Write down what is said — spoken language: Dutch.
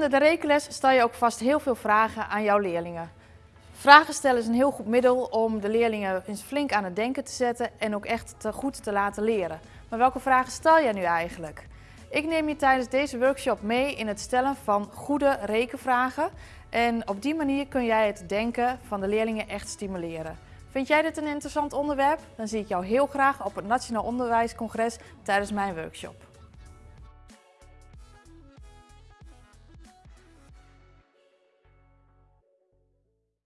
Gedurende de rekenles stel je ook vast heel veel vragen aan jouw leerlingen. Vragen stellen is een heel goed middel om de leerlingen eens flink aan het denken te zetten en ook echt te goed te laten leren. Maar welke vragen stel jij nu eigenlijk? Ik neem je tijdens deze workshop mee in het stellen van goede rekenvragen. En op die manier kun jij het denken van de leerlingen echt stimuleren. Vind jij dit een interessant onderwerp? Dan zie ik jou heel graag op het Nationaal Onderwijscongres tijdens mijn workshop.